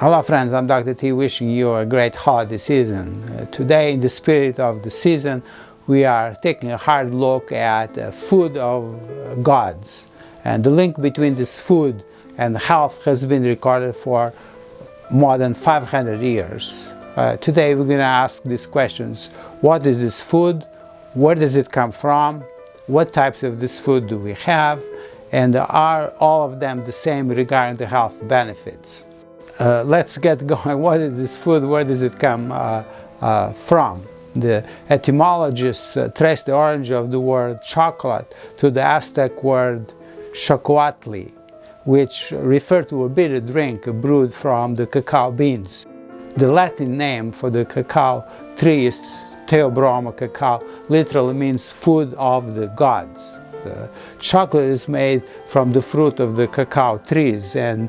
Hello friends, I'm Dr. T wishing you a great holiday season. Uh, today in the spirit of the season we are taking a hard look at uh, food of uh, gods and the link between this food and health has been recorded for more than 500 years. Uh, today we're going to ask these questions. What is this food? Where does it come from? What types of this food do we have? And are all of them the same regarding the health benefits? Uh, let's get going. What is this food? Where does it come uh, uh, from? The etymologists uh, trace the origin of the word chocolate to the Aztec word xocolatl, which referred to a bitter drink brewed from the cacao beans. The Latin name for the cacao tree is Theobroma cacao, literally means food of the gods. Chocolate is made from the fruit of the cacao trees and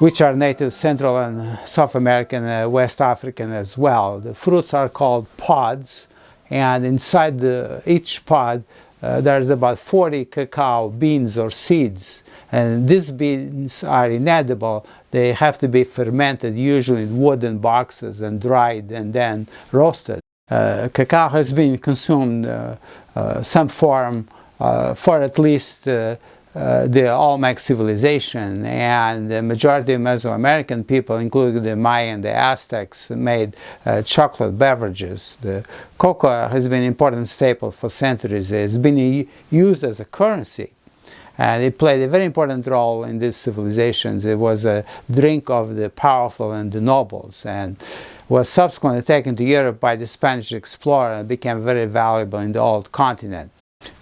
which are native Central and South American, uh, West African as well. The fruits are called pods and inside the, each pod uh, there's about 40 cacao beans or seeds and these beans are inedible. They have to be fermented usually in wooden boxes and dried and then roasted. Uh, cacao has been consumed uh, uh some form uh, for at least uh, the Olmec civilization and the majority of Mesoamerican people, including the Maya and the Aztecs, made uh, chocolate beverages. The cocoa has been an important staple for centuries. It's been used as a currency and it played a very important role in these civilizations. It was a drink of the powerful and the nobles and was subsequently taken to Europe by the Spanish explorer and became very valuable in the old continent.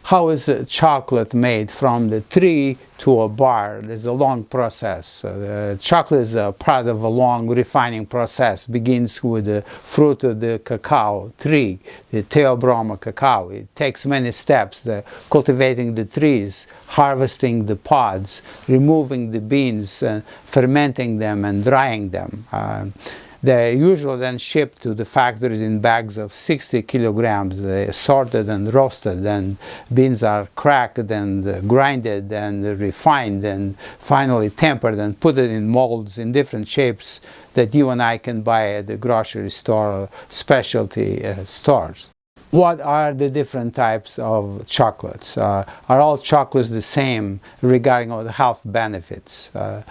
How is chocolate made from the tree to a bar? There's a long process. Uh, chocolate is a part of a long refining process. begins with the fruit of the cacao tree, the Theobroma cacao. It takes many steps, the cultivating the trees, harvesting the pods, removing the beans, uh, fermenting them and drying them. Uh, they are usually then shipped to the factories in bags of 60 kilograms. They are sorted and roasted and beans are cracked and uh, grinded and refined and finally tempered and put it in molds in different shapes that you and I can buy at the grocery store or specialty uh, stores. What are the different types of chocolates? Uh, are all chocolates the same regarding all the health benefits? Uh,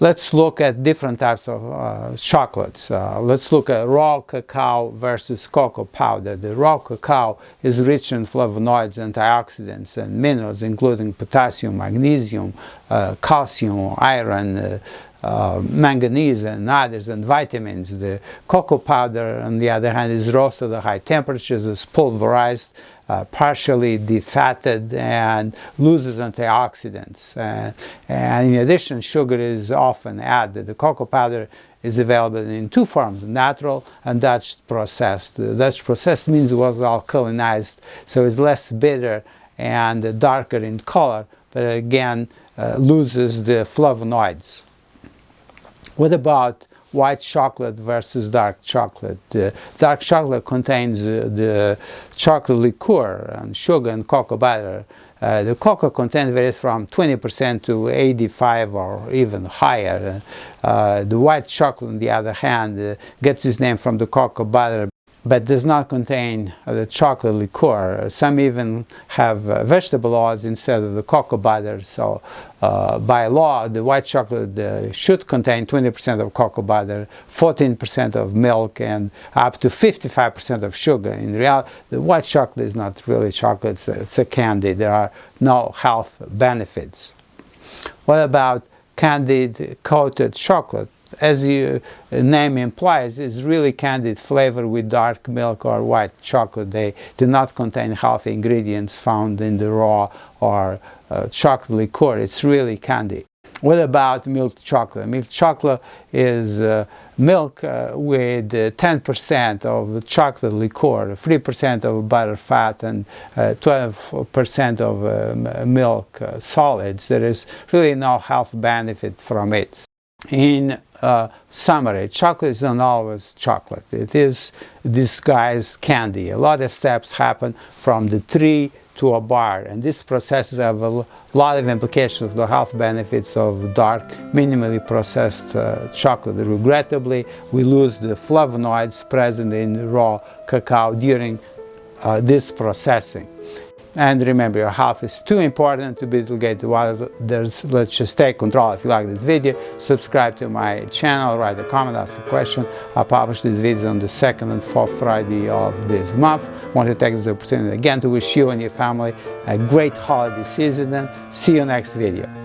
Let's look at different types of uh, chocolates. Uh, let's look at raw cacao versus cocoa powder. The raw cacao is rich in flavonoids, antioxidants, and minerals, including potassium, magnesium, uh, calcium, iron, uh, manganese and others and vitamins. The cocoa powder on the other hand is roasted at high temperatures, is pulverized, uh, partially defatted and loses antioxidants. Uh, and in addition sugar is often added. The cocoa powder is available in two forms, natural and Dutch processed. The Dutch processed means it was alkalinized so it's less bitter and darker in color but again uh, loses the flavonoids. What about white chocolate versus dark chocolate? Uh, dark chocolate contains uh, the chocolate liqueur and sugar and cocoa butter. Uh, the cocoa content varies from 20% to 85 or even higher. Uh, the white chocolate, on the other hand, uh, gets its name from the cocoa butter but does not contain uh, the chocolate liqueur. Some even have uh, vegetable oils instead of the cocoa butter. So uh, by law, the white chocolate should contain 20% of cocoa butter, 14% of milk, and up to 55% of sugar. In reality, the white chocolate is not really chocolate, it's a, it's a candy. There are no health benefits. What about candied coated chocolate? As the name implies, is really candied flavor with dark milk or white chocolate. They do not contain healthy ingredients found in the raw or uh, chocolate liqueur. It's really candy. What about milk chocolate? Milk chocolate is uh, milk uh, with 10% uh, of chocolate liqueur, 3% of butter fat and 12% uh, of uh, milk solids. There is really no health benefit from it in uh, summary, chocolate is not always chocolate. It is disguised candy. A lot of steps happen from the tree to a bar and these processes have a lot of implications the health benefits of dark minimally processed uh, chocolate regrettably we lose the flavonoids present in raw cacao during uh, this processing and remember, your health is too important to be delegated to others. Let's just take control. If you like this video, subscribe to my channel, write a comment, ask a question. I publish these videos on the second and fourth Friday of this month. Want to take this opportunity again to wish you and your family a great holiday season and see you next video.